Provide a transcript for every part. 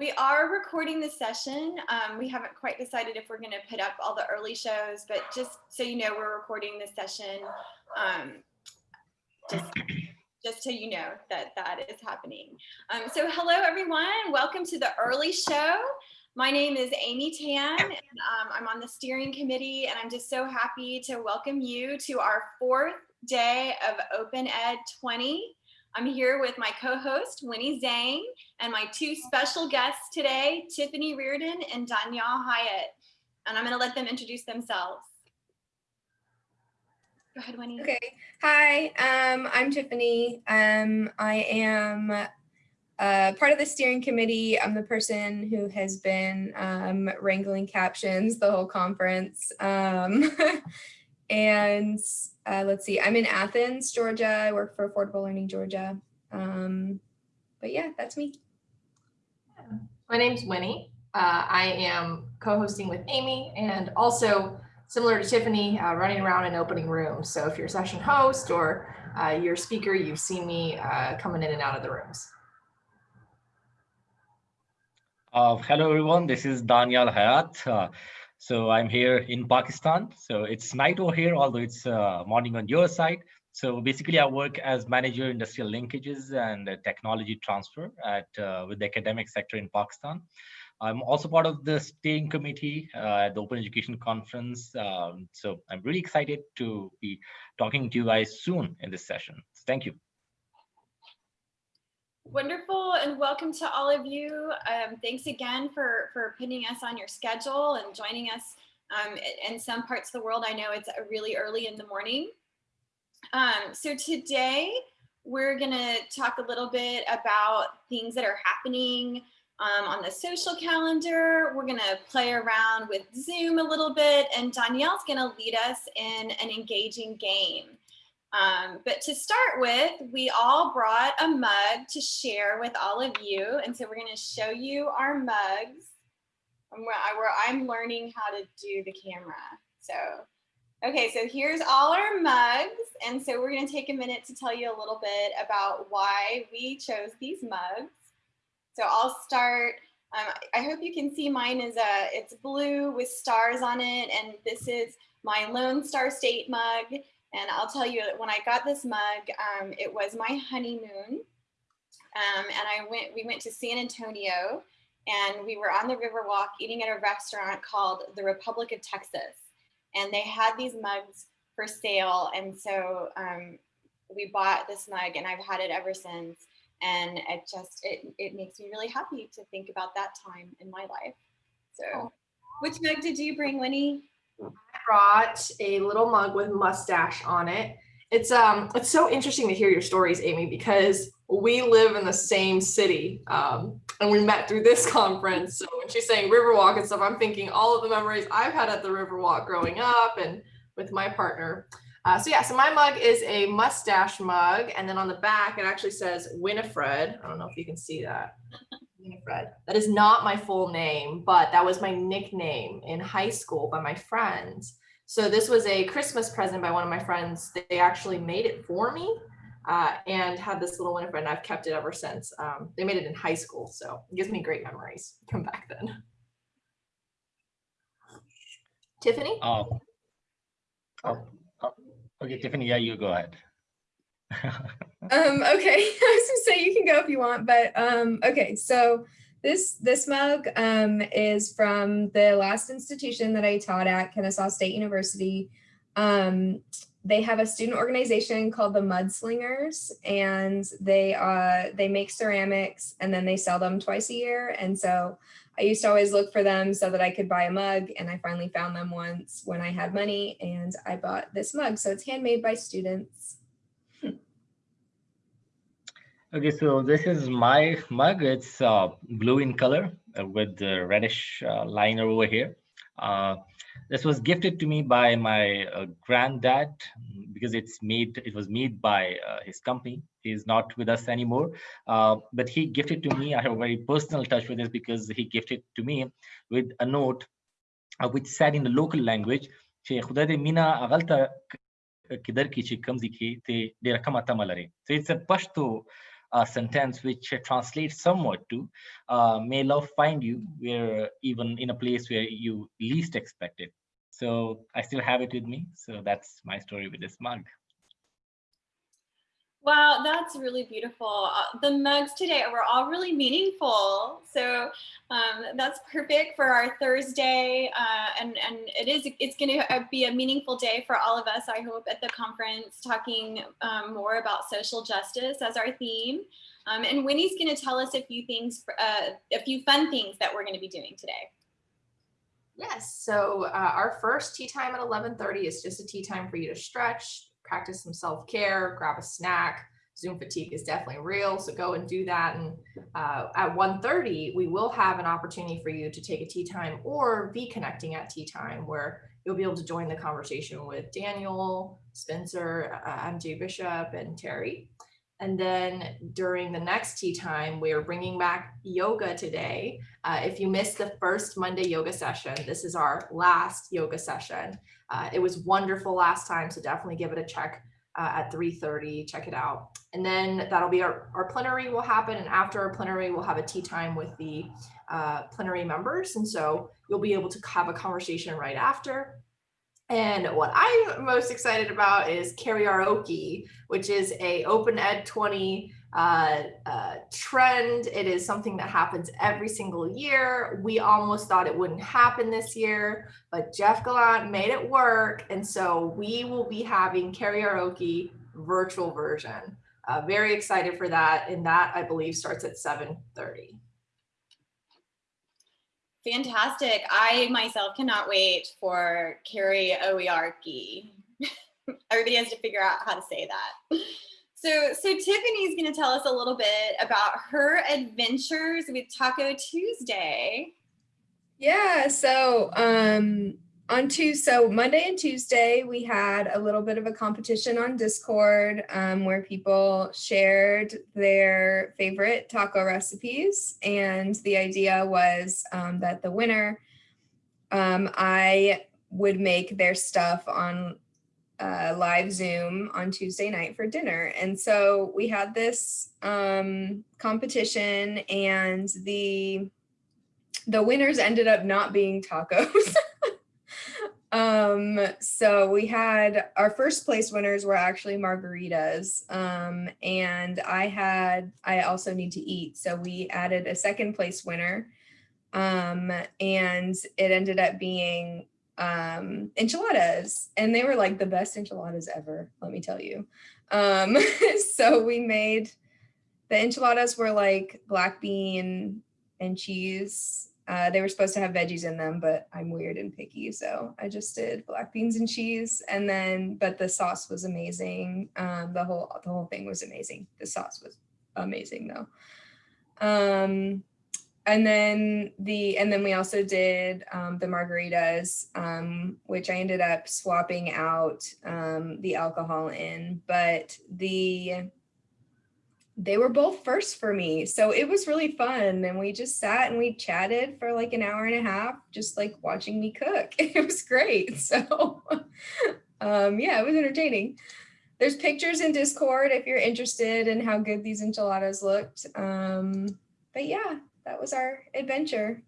We are recording the session. Um, we haven't quite decided if we're going to put up all the early shows, but just so you know, we're recording this session. Um, just, just so you know that that is happening. Um, so hello, everyone. Welcome to the early show. My name is Amy Tan, and um, I'm on the steering committee, and I'm just so happy to welcome you to our fourth day of Open Ed 20. I'm here with my co-host, Winnie Zhang, and my two special guests today, Tiffany Reardon and Danielle Hyatt. And I'm gonna let them introduce themselves. Go ahead, Winnie. Okay. Hi, um, I'm Tiffany. Um, I am uh, part of the steering committee. I'm the person who has been um, wrangling captions the whole conference. And uh, let's see, I'm in Athens, Georgia. I work for Affordable Learning Georgia. Um, but yeah, that's me. My name's Winnie. Uh, I am co-hosting with Amy and also similar to Tiffany, uh, running around and opening rooms. So if you're a session host or uh, you're a speaker, you've seen me uh, coming in and out of the rooms. Uh, hello, everyone. This is Daniel Hayat. So I'm here in Pakistan. So it's night over here, although it's uh, morning on your side. So basically, I work as manager industrial linkages and technology transfer at uh, with the academic sector in Pakistan. I'm also part of the steering committee uh, at the Open Education Conference. Um, so I'm really excited to be talking to you guys soon in this session. Thank you. Wonderful and welcome to all of you. Um, thanks again for, for putting us on your schedule and joining us. Um, in some parts of the world, I know it's really early in the morning. Um, so today we're gonna talk a little bit about things that are happening um, on the social calendar. We're gonna play around with Zoom a little bit and Danielle's gonna lead us in an engaging game. Um, but to start with, we all brought a mug to share with all of you. And so we're gonna show you our mugs where, I, where I'm learning how to do the camera. So, okay, so here's all our mugs. And so we're gonna take a minute to tell you a little bit about why we chose these mugs. So I'll start, um, I hope you can see mine is a, it's blue with stars on it. And this is my Lone Star State mug. And I'll tell you when I got this mug, um, it was my honeymoon. Um, and I went, we went to San Antonio and we were on the Riverwalk eating at a restaurant called the Republic of Texas. And they had these mugs for sale. And so um, we bought this mug and I've had it ever since. And it just, it, it makes me really happy to think about that time in my life. So which mug did you bring, Winnie? Brought a little mug with mustache on it. It's um it's so interesting to hear your stories, Amy, because we live in the same city um, and we met through this conference. So when she's saying Riverwalk and stuff, I'm thinking all of the memories I've had at the Riverwalk growing up and with my partner. Uh, so yeah, so my mug is a mustache mug. And then on the back, it actually says Winifred. I don't know if you can see that. Winifred. That is not my full name, but that was my nickname in high school by my friends. So this was a Christmas present by one of my friends. They actually made it for me uh, and had this little Winifred and I've kept it ever since. Um, they made it in high school, so it gives me great memories from back then. Tiffany? Oh, oh, oh, okay, Tiffany, yeah, you go ahead. um, okay, I was gonna say you can go if you want, but um, okay, so this this mug um, is from the last institution that I taught at, Kennesaw State University. Um, they have a student organization called the Mudslingers, and they uh, they make ceramics and then they sell them twice a year. And so I used to always look for them so that I could buy a mug, and I finally found them once when I had money, and I bought this mug. So it's handmade by students. Okay, so this is my mug. It's uh, blue in color uh, with the reddish uh, liner over here. Uh, this was gifted to me by my uh, granddad because it's made. It was made by his company. He's not with us anymore, but he gifted to me. I have a very personal touch with this because he gifted to me with a note which said in the local language, "Mina so it's a Pashto a sentence which translates somewhat to uh, may love find you where even in a place where you least expect it. So I still have it with me. So that's my story with this mug. Wow, that's really beautiful. Uh, the mugs today were all really meaningful. So um, that's perfect for our Thursday. Uh, and, and it is, it's gonna uh, be a meaningful day for all of us, I hope, at the conference, talking um, more about social justice as our theme. Um, and Winnie's gonna tell us a few things, uh, a few fun things that we're gonna be doing today. Yes, so uh, our first tea time at 11.30 is just a tea time for you to stretch, practice some self-care, grab a snack. Zoom fatigue is definitely real, so go and do that. And uh, at 1.30, we will have an opportunity for you to take a tea time or be connecting at tea time where you'll be able to join the conversation with Daniel, Spencer, uh, MJ Bishop, and Terry. And then during the next tea time, we are bringing back yoga today. Uh, if you missed the first Monday yoga session, this is our last yoga session. Uh, it was wonderful last time, so definitely give it a check uh, at 3.30, check it out. And then that'll be our, our plenary will happen. And after our plenary, we'll have a tea time with the uh, plenary members. And so you'll be able to have a conversation right after. And what I'm most excited about is karaoke, which is a Open Ed 20 uh, uh, trend. It is something that happens every single year. We almost thought it wouldn't happen this year, but Jeff Gallant made it work. And so we will be having karaoke virtual version. Uh, very excited for that. And that I believe starts at 7.30. Fantastic. I myself cannot wait for karaoke. Everybody has to figure out how to say that. So, so Tiffany's going to tell us a little bit about her adventures with Taco Tuesday. Yeah, so um, on Tuesday, so Monday and Tuesday, we had a little bit of a competition on Discord um, where people shared their favorite taco recipes. And the idea was um, that the winner, um, I would make their stuff on uh, live Zoom on Tuesday night for dinner. And so we had this um, competition and the the winners ended up not being tacos. um, so we had our first place winners were actually margaritas. Um, and I had, I also need to eat. So we added a second place winner. Um, and it ended up being um, enchiladas and they were like the best enchiladas ever, let me tell you. Um, so we made, the enchiladas were like black bean and cheese. Uh, they were supposed to have veggies in them, but I'm weird and picky. So I just did black beans and cheese and then, but the sauce was amazing. Um, the whole, the whole thing was amazing. The sauce was amazing though. Um, and then the and then we also did um, the margaritas, um, which I ended up swapping out um, the alcohol in, but the they were both first for me. So it was really fun. And we just sat and we chatted for like an hour and a half, just like watching me cook. It was great. So um, yeah, it was entertaining. There's pictures in Discord if you're interested in how good these enchiladas looked. Um, but yeah, that was our adventure.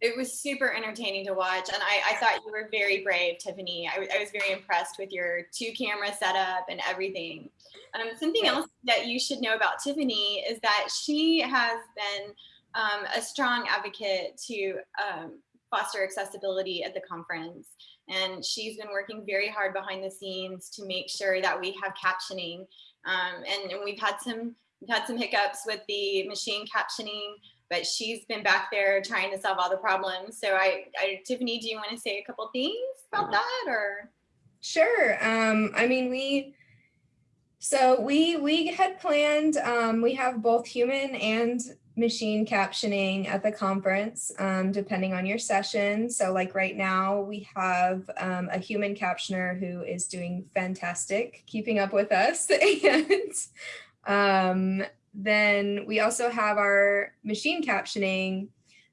It was super entertaining to watch. And I, I thought you were very brave, Tiffany. I, I was very impressed with your two camera setup and everything. Um, something else that you should know about Tiffany is that she has been um, a strong advocate to um, foster accessibility at the conference. And she's been working very hard behind the scenes to make sure that we have captioning. Um, and, and we've had some had some hiccups with the machine captioning, but she's been back there trying to solve all the problems. So I, I Tiffany, do you want to say a couple things about that or? Sure. Um, I mean, we, so we, we had planned, um, we have both human and machine captioning at the conference, um, depending on your session. So like right now we have um, a human captioner who is doing fantastic, keeping up with us. and um, then we also have our machine captioning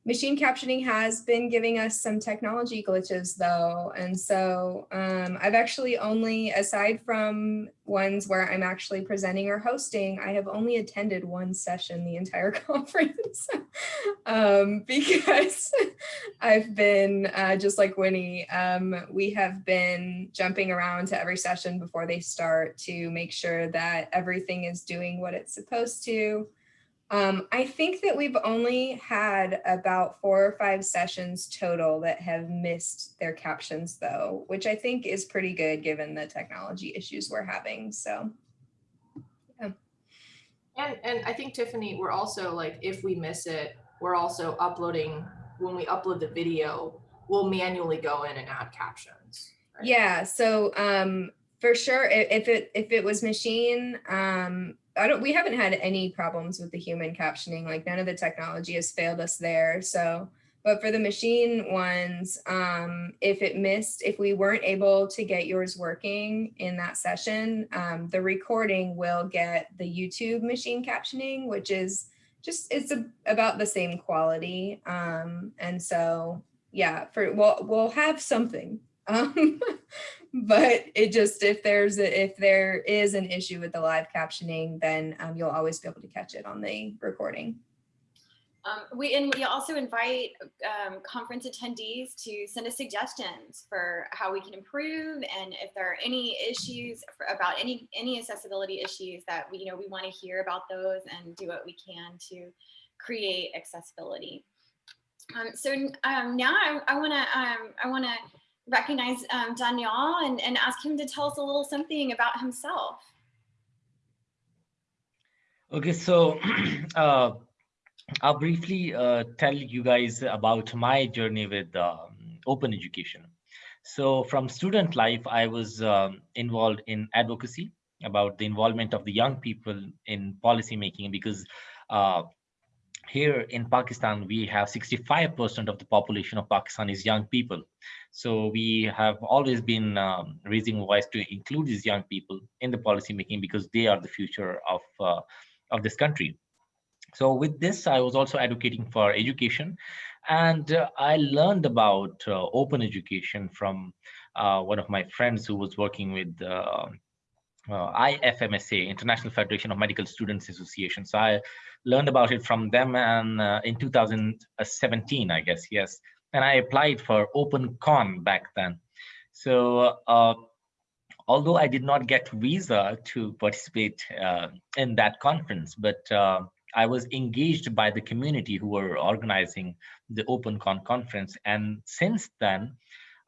machine captioning has been giving us some technology glitches though. And so um, I've actually only, aside from ones where I'm actually presenting or hosting, I have only attended one session the entire conference um, because I've been, uh, just like Winnie, um, we have been jumping around to every session before they start to make sure that everything is doing what it's supposed to. Um, I think that we've only had about four or five sessions total that have missed their captions though, which I think is pretty good given the technology issues we're having. So and and I think Tiffany, we're also like if we miss it, we're also uploading when we upload the video, we'll manually go in and add captions. Right? Yeah, so um for sure if it if it was machine um I don't, we haven't had any problems with the human captioning, like none of the technology has failed us there. So, but for the machine ones, um, if it missed, if we weren't able to get yours working in that session, um, the recording will get the YouTube machine captioning, which is just, it's a, about the same quality. Um, and so, yeah, for, we'll, we'll have something. Um, but it just if there's a, if there is an issue with the live captioning, then um, you'll always be able to catch it on the recording. Um, we and we also invite um, conference attendees to send us suggestions for how we can improve, and if there are any issues for, about any any accessibility issues that we you know we want to hear about those and do what we can to create accessibility. Um, so um, now I, want to um, I want to recognize um, Daniel and, and ask him to tell us a little something about himself. Okay, so uh, I'll briefly uh, tell you guys about my journey with um, open education. So from student life, I was um, involved in advocacy about the involvement of the young people in policy making because uh, here in Pakistan, we have 65% of the population of Pakistan is young people. So we have always been um, raising voice to include these young people in the policy making because they are the future of, uh, of this country. So with this, I was also advocating for education. And uh, I learned about uh, open education from uh, one of my friends who was working with uh, uh, IFMSA, International Federation of Medical Students Association. So I learned about it from them and uh, in 2017, I guess, yes. And I applied for OpenCon back then. So uh, although I did not get visa to participate uh, in that conference, but uh, I was engaged by the community who were organizing the OpenCon conference. And since then,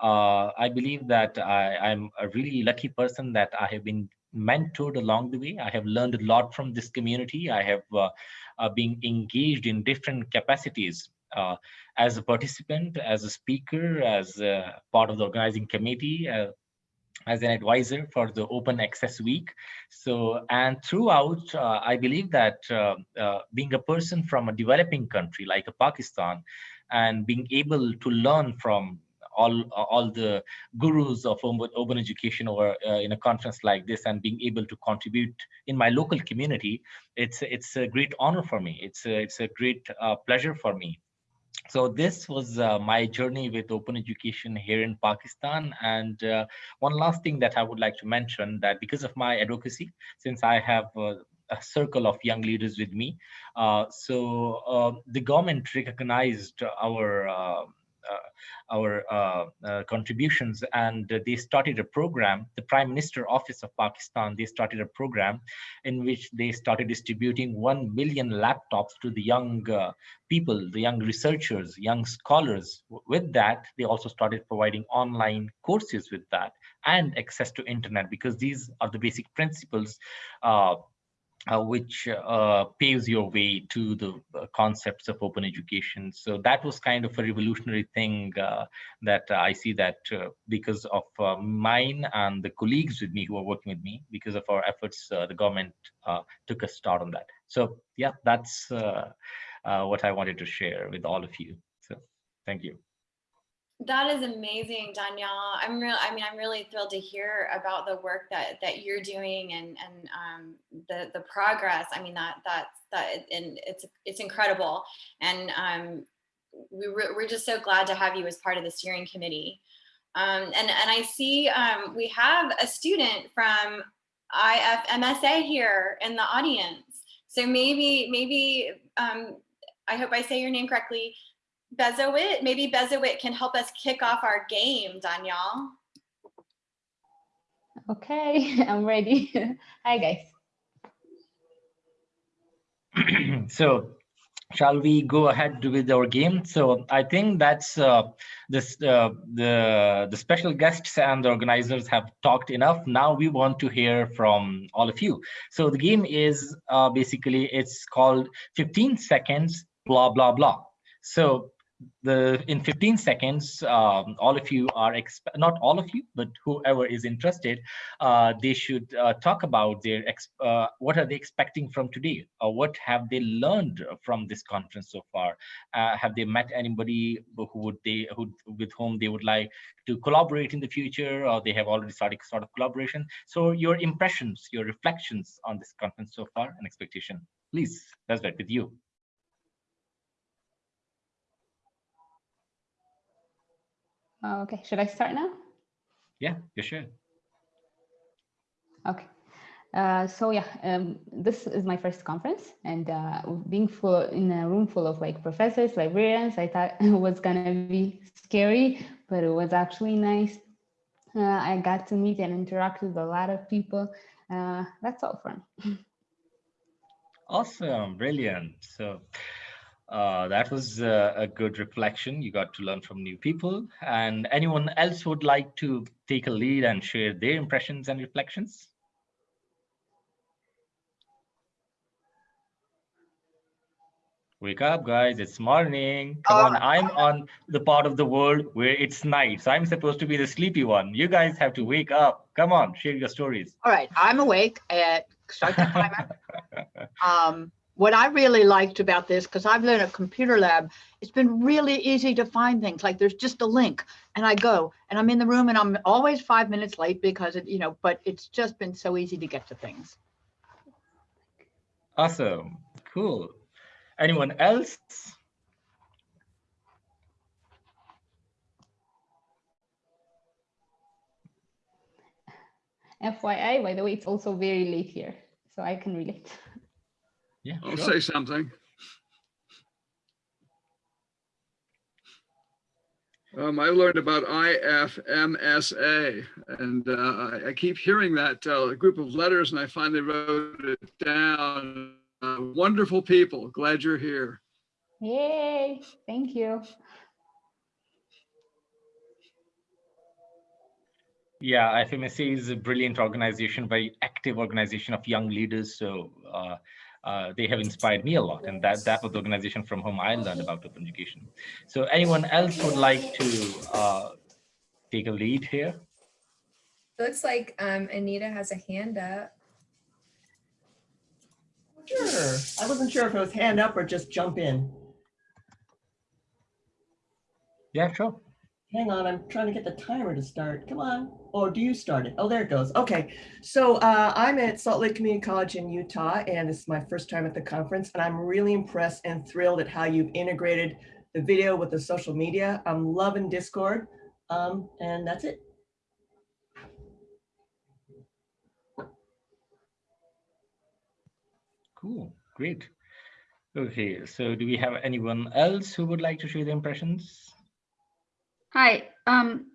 uh, I believe that I, am a really lucky person that I have been mentored along the way. I have learned a lot from this community. I have uh, uh, been engaged in different capacities uh, as a participant, as a speaker, as a part of the organizing committee, uh, as an advisor for the Open Access Week. So, and throughout, uh, I believe that uh, being a person from a developing country like Pakistan and being able to learn from all all the gurus of open education or uh, in a conference like this and being able to contribute in my local community it's it's a great honor for me it's a, it's a great uh, pleasure for me so this was uh, my journey with open education here in Pakistan. And uh, one last thing that I would like to mention that because of my advocacy, since I have uh, a circle of young leaders with me, uh, so uh, the government recognized our uh, our uh, uh, contributions and they started a program the prime minister office of pakistan they started a program in which they started distributing 1 million laptops to the young people the young researchers young scholars. With that they also started providing online courses with that and access to internet because these are the basic principles uh, uh, which uh, paves your way to the uh, concepts of open education. So that was kind of a revolutionary thing uh, that I see that uh, because of uh, mine and the colleagues with me who are working with me, because of our efforts, the government took a start on that. So yeah, that's what I wanted to share with all of you. So thank you. That is amazing, Danielle. I'm real. I mean, I'm really thrilled to hear about the work that that you're doing and and um, the the progress. I mean, that that's that and it's it's incredible. And um, we re- we're just so glad to have you as part of the steering committee. Um, and, and I see um, we have a student from IFMSA here in the audience. So maybe, maybe, um, I hope I say your name correctly, Bezowit, maybe Bezowit can help us kick off our game, Danielle. Okay, I'm ready. Hi, guys. so shall we go ahead with our game so i think that's uh, this uh, the the special guests and the organizers have talked enough now we want to hear from all of you so the game is uh, basically it's called 15 seconds blah blah blah so the in 15 seconds um, all of you are not all of you but whoever is interested uh, they should uh, talk about their uh, what are they expecting from today? Or what have they learned from this conference so far? Uh, have they met anybody who would they who with whom they would like to collaborate in the future? Or they have already started sort of collaboration? So your impressions your reflections on this conference so far and expectation please let's start with you okay, should I start now? Yeah, you should. Okay. Uh, so yeah, um, this is my first conference and uh, being full in a room full of like professors, librarians, I thought it was gonna be scary, but it was actually nice. Uh, I got to meet and interact with a lot of people. Uh, that's all for me. Awesome, brilliant. So uh, that was uh, a good reflection. You got to learn from new people. And anyone else would like to take a lead and share their impressions and reflections? Wake up, guys. It's morning. Come on. I'm on the part of the world where it's night. So I'm supposed to be the sleepy one. You guys have to wake up. Come on, share your stories. All right. I'm awake at start the timer. um, what I really liked about this, because I've learned at Computer Lab, it's been really easy to find things. Like there's just a link and I go and I'm in the room and I'm always five minutes late because it, you know, but it's just been so easy to get to things. Awesome. Cool. Anyone else? FYI, by the way, it's also very late here, so I can relate. Yeah, I'll sure. say something. Um, I learned about IFMSA and uh, I keep hearing that uh, group of letters and I finally wrote it down. Uh, wonderful people. Glad you're here. Yay, thank you. Yeah, IFMSA is a brilliant organization, very active organization of young leaders. So uh, they have inspired me a lot. And that, that was the organization from whom I learned about open education. So anyone else would like to uh, take a lead here? Looks like um, Anita has a hand up. Sure. I wasn't sure if it was hand up or just jump in. Yeah, sure. Hang on, I'm trying to get the timer to start. Come on. Or do you start it? Oh, there it goes. Okay. So uh, I'm at Salt Lake Community College in Utah, and this is my first time at the conference. And I'm really impressed and thrilled at how you've integrated the video with the social media. I'm loving Discord. Um, and that's it. Cool, great. Okay, so do we have anyone else who would like to share their impressions? Hi, um,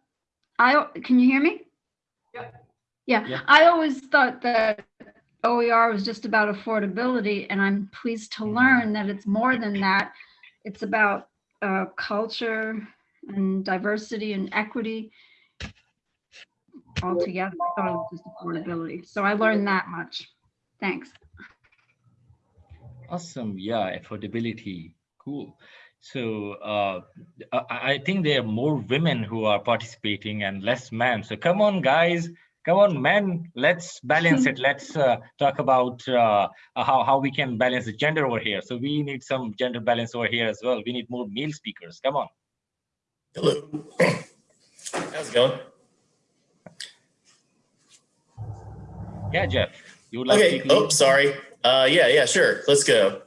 I, can you hear me? Yeah. Yeah, Yeah. I always thought that OER was just about affordability and I'm pleased to Mhm. learn that it's more than that. It's about uh, culture and diversity and equity altogether. I thought it was just affordability. So I learned that much. Thanks. Awesome, yeah, affordability, cool. So uh, I I think there are more women who are participating and less men. So come on, guys, come on, men, let's balance it. Let's uh, talk about uh, how, how we can balance the gender over here. So we need some gender balance over here as well. We need more male speakers. Come on. Hello. How's it going? Yeah, Jeff, you would like to Okay. Oh, sorry. Uh, yeah, yeah, sure. Let's go.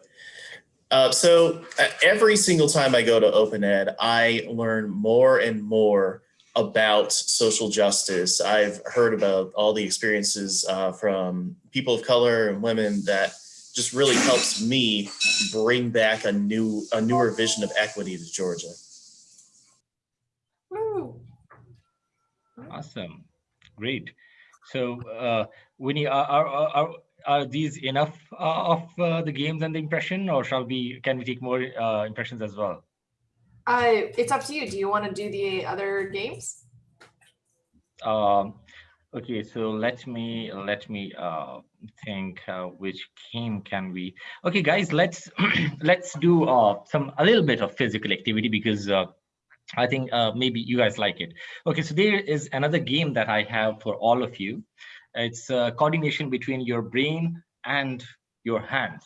Uh, so uh, every single time I go to Open Ed, I learn more and more about social justice. I've heard about all the experiences uh, from people of color and women that just really helps me bring back a new, a newer vision of equity to Georgia. Awesome, great. So, uh, Winnie, are, are, are, are these enough uh, of uh, the games and the impression, or shall we? Can we take more uh, impressions as well? Uh, it's up to you. Do you want to do the other games? Um, okay, so let me let me uh, think uh, which game can we? Okay, guys, let's let's do uh, some a little bit of physical activity because uh, I think uh, maybe you guys like it. Okay, so there is another game that I have for all of you. It's uh, coordination between your brain and your hands.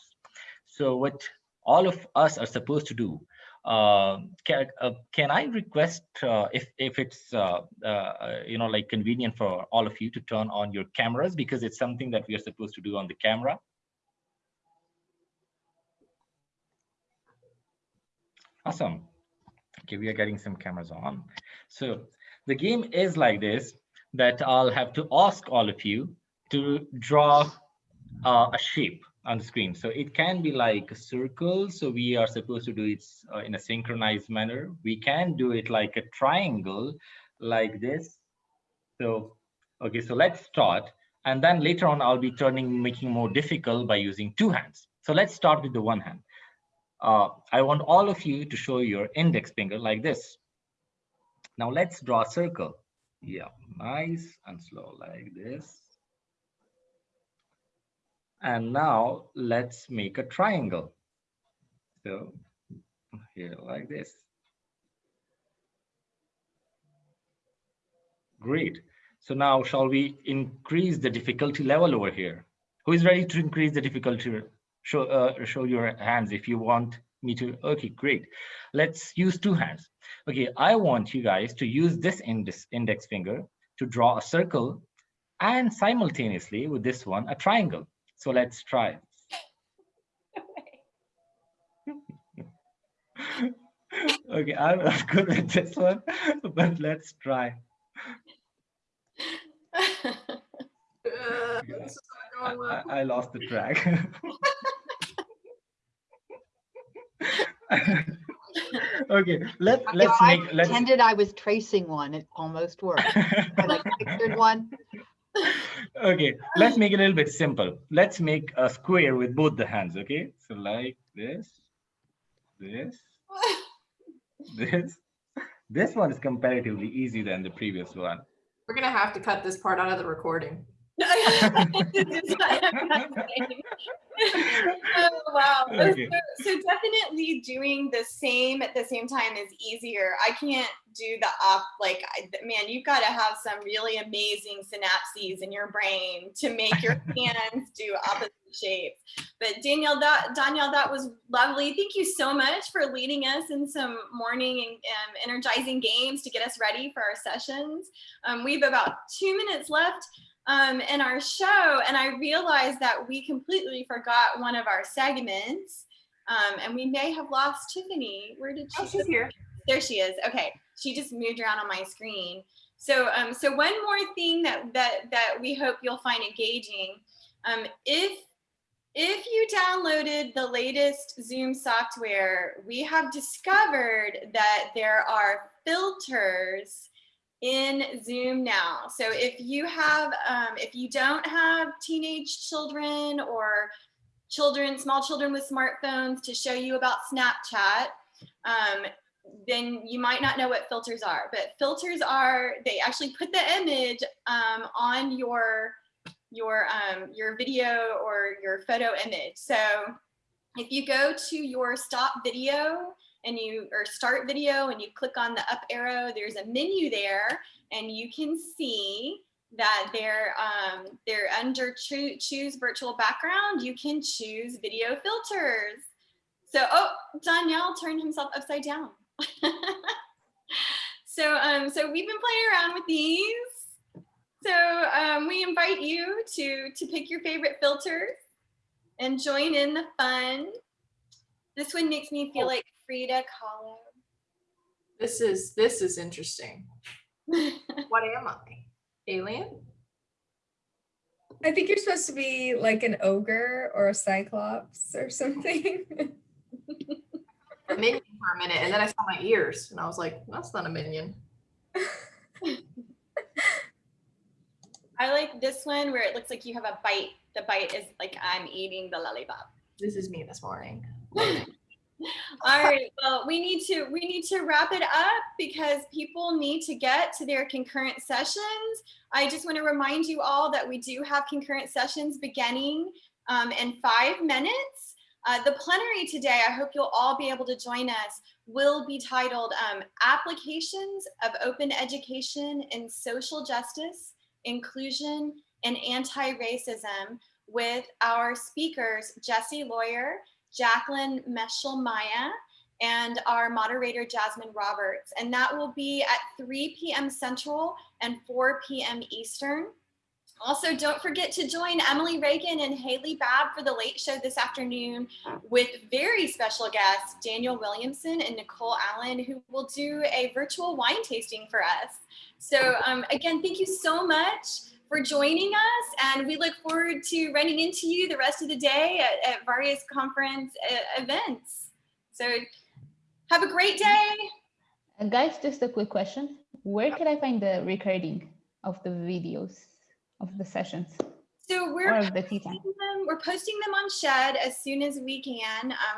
So what all of us are supposed to do, uh, can, uh, can I request uh, if, if it's, uh, uh, you know, like convenient for all of you to turn on your cameras because it's something that we are supposed to do on the camera. Awesome. Okay, we are getting some cameras on. So the game is like this, that I'll have to ask all of you to draw uh, a shape on the screen. So it can be like a circle. So we are supposed to do it uh, in a synchronized manner. We can do it like a triangle like this. So, okay, so let's start. And then later on, I'll be turning, making more difficult by using two hands. So let's start with the one hand. Uh, I want all of you to show your index finger like this. Now let's draw a circle. Yeah, nice and slow like this. And now let's make a triangle. So here like this. Great. So now shall we increase the difficulty level over here? Who is ready to increase the difficulty show uh, show your hands if you want me to okay great. Let's use two hands. Okay i want you guys to use this index index finger to draw a circle and simultaneously with this one a triangle. So let's try. Okay i'm not good at this one but let's try. I, I lost the track okay, let let's I make let's pretended I was tracing one. It almost worked. I like pictured one. okay, let's make it a little bit simple. Let's make a square with both the hands, okay? So like this, this, this. This one is comparatively easy than the previous one. We're gonna have to cut this part out of the recording. oh, wow. Okay. So, so definitely doing the same at the same time is easier. I can't do the up like I, man. You've got to have some really amazing synapses in your brain to make your hands do opposite shapes. But Danielle, that Danielle, that was lovely. Thank you so much for leading us in some morning and um, energizing games to get us ready for our sessions. Um, we have about two minutes left um, in our show, and I realized that we completely forgot one of our segments, um, and we may have lost Tiffany. Where did she? Oh, she's here. There she is. Okay, she just moved around on my screen. So, um, so one more thing that that that we hope you'll find engaging, um, if if you downloaded the latest Zoom software, we have discovered that there are filters in Zoom now. So if you have, um, if you don't have teenage children or children, small children with smartphones to show you about Snapchat, um, then you might not know what filters are. But filters are, they actually put the image um, on your your um, your video or your photo image. So if you go to your stop video and you or start video and you click on the up arrow, there's a menu there and you can see that they're um, they're under cho choose virtual background. You can choose video filters. So, oh, Danielle turned himself upside down. so, um, so we've been playing around with these. So um, we invite you to to pick your favorite filters and join in the fun. This one makes me feel like Frida Kahlo. This is this is interesting. What am I? Alien? I think you're supposed to be like an ogre or a cyclops or something. A minion for a minute, and then I saw my ears, and I was like, "That's not a minion." I like this one where it looks like you have a bite. The bite is like I'm eating the lollipop. This is me this morning. All right, well, we need to we need to wrap it up because people need to get to their concurrent sessions. I just want to remind you all that we do have concurrent sessions beginning um, in five minutes. Uh, the plenary today, I hope you'll all be able to join us, will be titled um, Applications of Open Education in Social Justice, Inclusion, and Anti-Racism with our speakers, Jesse Lawyer, Jacqueline Meschel Maya, and our moderator, Jasmine Roberts. And that will be at 3 p.m. Central and 4 p.m. Eastern. Also, don't forget to join Emily Reagan and Haley Babb for the late show this afternoon with very special guests, Daniel Williamson and Nicole Allen, who will do a virtual wine tasting for us. So um, again, thank you so much for joining us and we look forward to running into you the rest of the day at, at various conference uh, events. So have a great day. And guys, just a quick question. Where can I find the recording of the videos of the sessions So we're the posting them, we're posting them on Shed as soon as we can. Um,